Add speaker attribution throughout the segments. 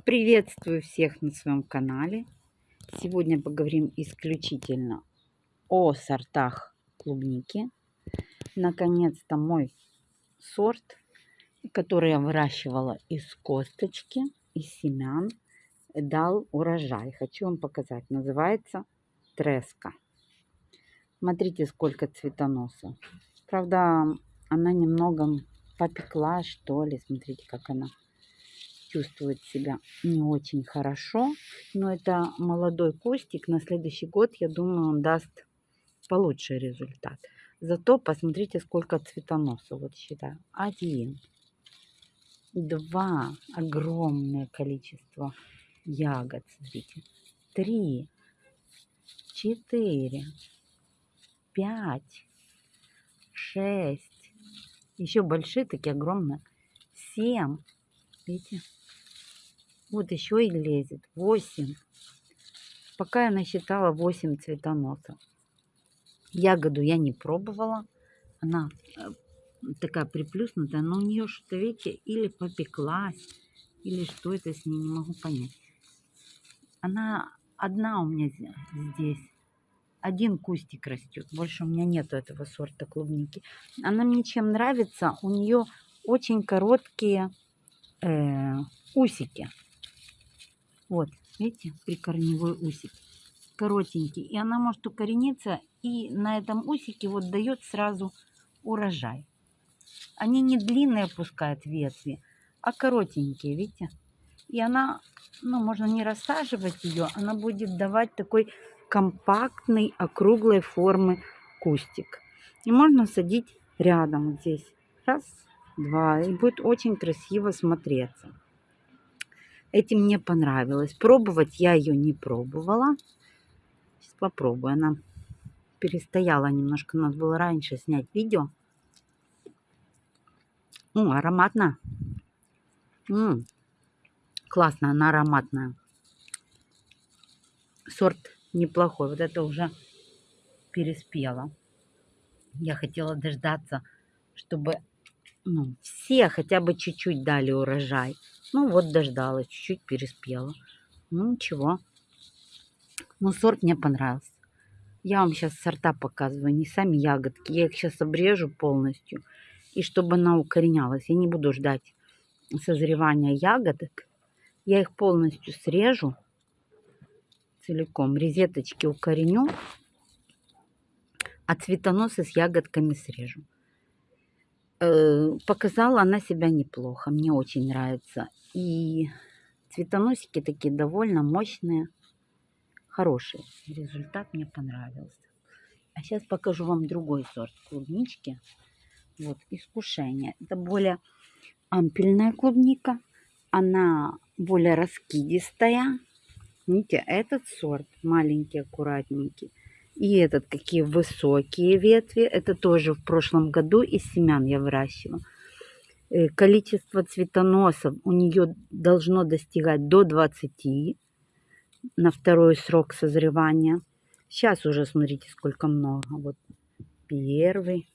Speaker 1: Приветствую всех на своем канале. Сегодня поговорим исключительно о сортах клубники. Наконец-то мой сорт, который я выращивала из косточки, из семян, дал урожай. Хочу вам показать. Называется треска. Смотрите, сколько цветоносов. Правда, она немного попекла, что ли. Смотрите, как она чувствует себя не очень хорошо. Но это молодой кустик. На следующий год, я думаю, он даст получше результат. Зато посмотрите, сколько цветоносов. Вот считаю. Один. Два. Огромное количество ягод. Смотрите. Три. Четыре. Пять. Шесть. Еще большие, такие огромные. Семь. Видите? Вот еще и лезет. 8. Пока я насчитала 8 цветоносов. Ягоду я не пробовала. Она э, такая приплюснутая, но у нее что-то, видите, или попеклась, или что это с ней, не могу понять. Она одна у меня здесь. Один кустик растет. Больше у меня нету этого сорта клубники. Она мне чем нравится? У нее очень короткие э, усики. Вот, видите, прикорневой усик. Коротенький. И она может укорениться и на этом усике вот дает сразу урожай. Они не длинные пускают ветви, а коротенькие, видите? И она, ну, можно не рассаживать ее, она будет давать такой компактный, округлой формы кустик. И можно садить рядом здесь. Раз, два. И будет очень красиво смотреться. Этим мне понравилось. Пробовать я ее не пробовала. Сейчас попробую. Она перестояла немножко. Надо было раньше снять видео. О, ароматно. М -м, классно, она ароматная. Сорт неплохой. Вот это уже переспело. Я хотела дождаться, чтобы ну, все хотя бы чуть-чуть дали урожай. Ну вот дождалась, чуть-чуть переспела. Ну ничего. Ну сорт мне понравился. Я вам сейчас сорта показываю, не сами ягодки. Я их сейчас обрежу полностью. И чтобы она укоренялась. Я не буду ждать созревания ягодок. Я их полностью срежу целиком. Резеточки укореню. А цветоносы с ягодками срежу. Э, показала она себя неплохо. Мне очень нравится. И цветоносики такие довольно мощные. Хорошие. Результат мне понравился. А сейчас покажу вам другой сорт клубнички. Вот, искушение. Это более ампельная клубника. Она более раскидистая. Видите, этот сорт маленький, аккуратненький. И этот, какие высокие ветви. Это тоже в прошлом году из семян я выращивала. Э, количество цветоносов у нее должно достигать до 20 на второй срок созревания. Сейчас уже смотрите, сколько много. Вот первый,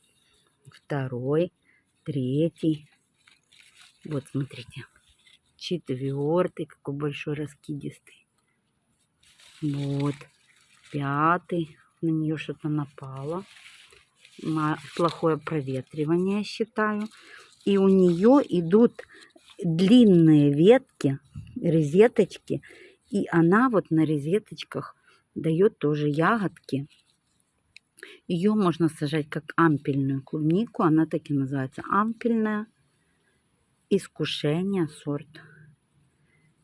Speaker 1: второй, третий. Вот смотрите. Четвертый, какой большой раскидистый. Вот. Пятый на нее что-то напало. На плохое проветривание, считаю. И у нее идут длинные ветки, розеточки. И она вот на розеточках дает тоже ягодки. Ее можно сажать как ампельную клубнику. Она так и называется ампельная. Искушение сорт.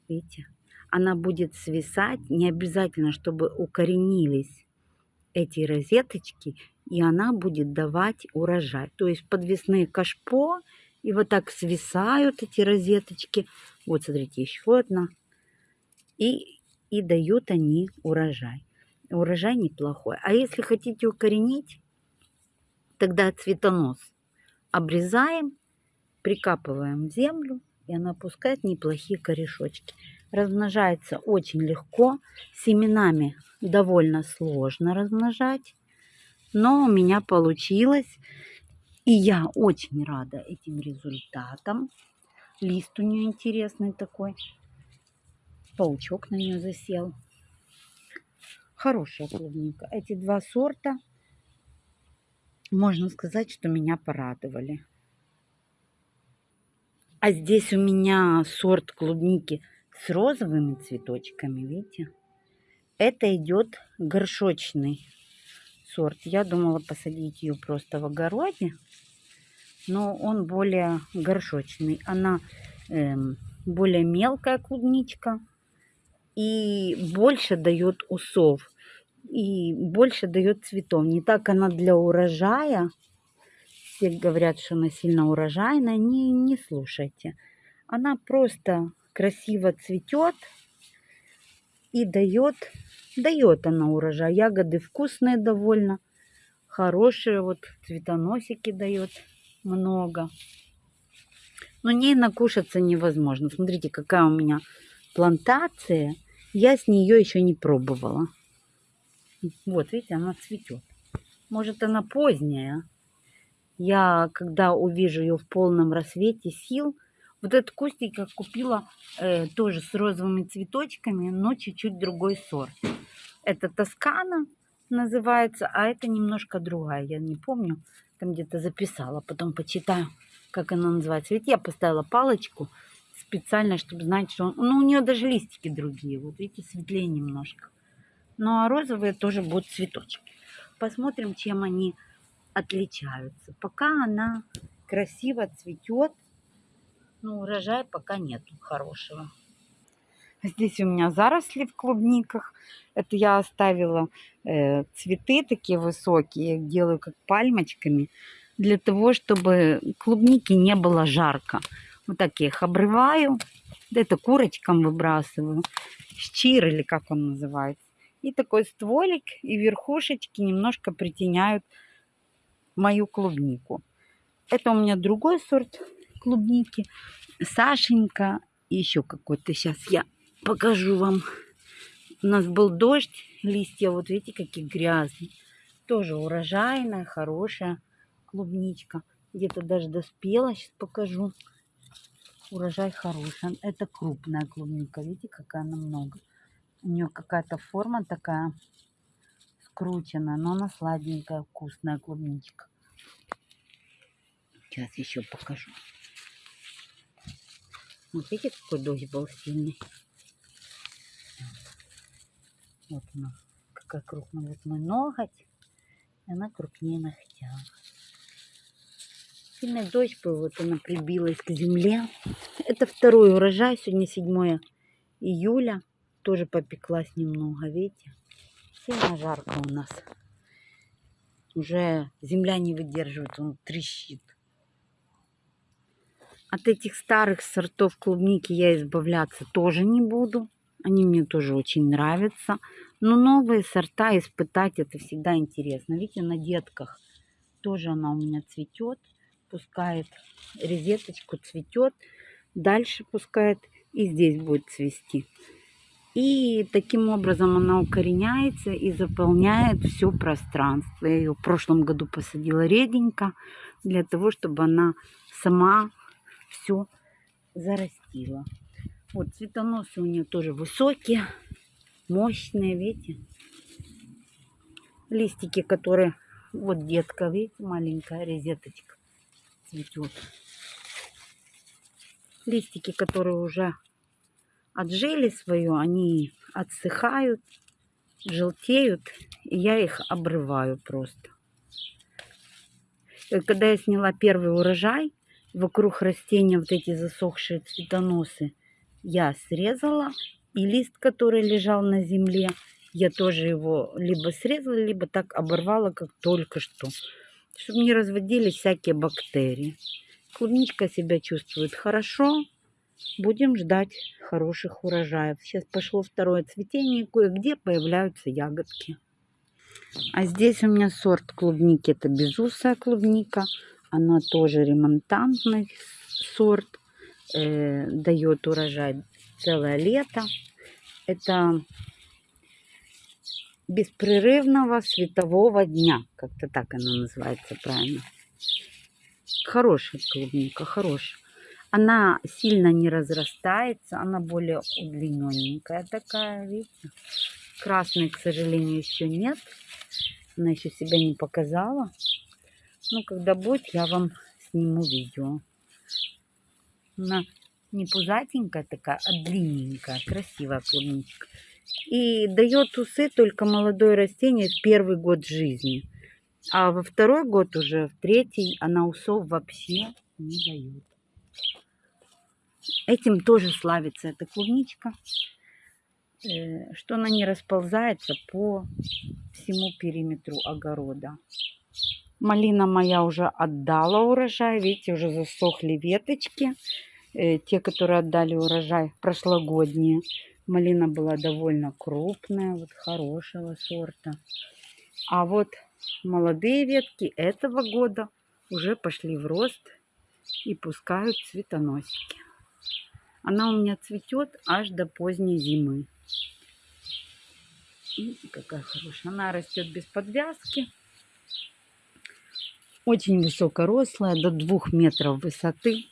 Speaker 1: Видите? Она будет свисать. Не обязательно, чтобы укоренились эти розеточки, и она будет давать урожай. То есть подвесные кашпо, и вот так свисают эти розеточки. Вот, смотрите, еще одна. И, и дают они урожай. Урожай неплохой. А если хотите укоренить, тогда цветонос обрезаем, прикапываем в землю, и она пускает неплохие корешочки. Размножается очень легко. Семенами довольно сложно размножать. Но у меня получилось. И я очень рада этим результатам. Лист у нее интересный такой. Паучок на нее засел. Хорошая клубника. Эти два сорта, можно сказать, что меня порадовали. А здесь у меня сорт клубники с розовыми цветочками, видите? Это идет горшочный сорт. Я думала посадить ее просто в огороде, но он более горшочный. Она э, более мелкая клубничка и больше дает усов и больше дает цветов. Не так она для урожая. Все говорят, что она сильно урожайная. Не, не слушайте. Она просто красиво цветет и дает, дает она урожай. Ягоды вкусные довольно, хорошие, вот цветоносики дает много. Но ней накушаться невозможно. Смотрите, какая у меня плантация. Я с нее еще не пробовала. Вот, видите, она цветет. Может, она поздняя. Я, когда увижу ее в полном рассвете сил, вот этот кустик я купила э, тоже с розовыми цветочками, но чуть-чуть другой сорт. Это Тоскана называется, а это немножко другая. Я не помню, там где-то записала, потом почитаю, как она называется. Ведь я поставила палочку специально, чтобы знать, что он... Ну, у нее даже листики другие, вот видите, светлее немножко. Ну, а розовые тоже будут цветочки. Посмотрим, чем они отличаются. Пока она красиво цветет, но урожая пока нету хорошего. Здесь у меня заросли в клубниках. Это я оставила э, цветы такие высокие, я их делаю как пальмочками, для того, чтобы клубники не было жарко. Вот так я их обрываю, это курочкам выбрасываю, щир или как он называется. И такой стволик и верхушечки немножко притеняют мою клубнику. Это у меня другой сорт клубники. Сашенька и еще какой-то. Сейчас я покажу вам. У нас был дождь, листья, вот видите, какие грязные. Тоже урожайная, хорошая клубничка. Где-то даже доспела, сейчас покажу. Урожай хороший. Это крупная клубника, видите, какая она много. У нее какая-то форма такая скрученная, но она сладенькая, вкусная клубничка. Сейчас еще покажу. Вот видите, какой дождь был сильный. Вот она, какая крупная. Вот мой ноготь. И она крупнее ногтя. Сильный дождь был, вот она прибилась к земле. Это второй урожай, сегодня 7 июля. Тоже попеклась немного, видите? Сильно жарко у нас. Уже земля не выдерживает, он трещит. От этих старых сортов клубники я избавляться тоже не буду. Они мне тоже очень нравятся. Но новые сорта испытать это всегда интересно. Видите, на детках тоже она у меня цветет. Пускает резеточку, цветет. Дальше пускает и здесь будет цвести. И таким образом она укореняется и заполняет все пространство. Я ее в прошлом году посадила реденько, для того, чтобы она сама все зарастила. Вот цветоносы у нее тоже высокие, мощные, видите. Листики, которые... Вот детка, видите, маленькая резеточка цветет. Листики, которые уже отжили свое, они отсыхают, желтеют, и я их обрываю просто. И когда я сняла первый урожай, вокруг растения вот эти засохшие цветоносы я срезала. И лист, который лежал на земле, я тоже его либо срезала, либо так оборвала, как только что. Чтобы не разводились всякие бактерии. Клубничка себя чувствует хорошо. Будем ждать хороших урожаев. Сейчас пошло второе цветение, кое-где появляются ягодки. А здесь у меня сорт клубники, это безусая клубника. Она тоже ремонтантный сорт, э, дает урожай целое лето. Это беспрерывного светового дня, как-то так она называется правильно. Хорошая клубника, хорошая. Она сильно не разрастается, она более удлиненненькая такая, видите. Красной, к сожалению, еще нет. Она еще себя не показала. Ну, когда будет, я вам сниму видео. Она не пузатенькая такая, а длинненькая, красивая клубничка. И дает усы только молодое растение в первый год жизни. А во второй год уже, в третий, она усов вообще не дает. Этим тоже славится эта клубничка, э, что она не расползается по всему периметру огорода. Малина моя уже отдала урожай, видите, уже засохли веточки. Э, те, которые отдали урожай прошлогодние. Малина была довольно крупная, вот хорошего сорта. А вот молодые ветки этого года уже пошли в рост и пускают цветоносики. Она у меня цветет аж до поздней зимы. Видите, какая хорошая. Она растет без подвязки. Очень высокорослая, до двух метров высоты.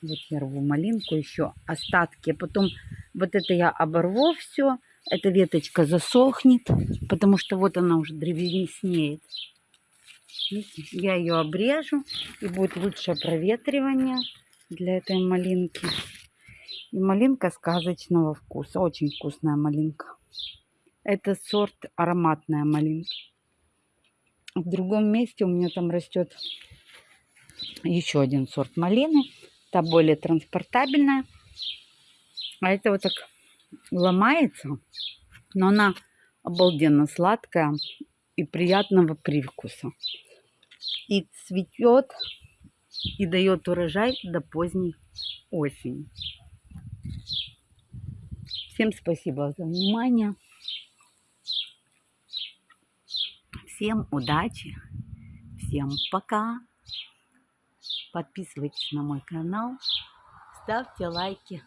Speaker 1: Вот я рву малинку еще, остатки. Потом вот это я оборву все. Эта веточка засохнет, потому что вот она уже древеснеет. Видите, я ее обрежу, и будет лучшее проветривание для этой малинки. И малинка сказочного вкуса. Очень вкусная малинка. Это сорт ароматная малинка. В другом месте у меня там растет еще один сорт малины. Та более транспортабельная. А это вот так ломается. Но она обалденно сладкая и приятного привкуса. И цветет и дает урожай до поздней осени. Всем спасибо за внимание. Всем удачи. Всем пока. Подписывайтесь на мой канал. Ставьте лайки.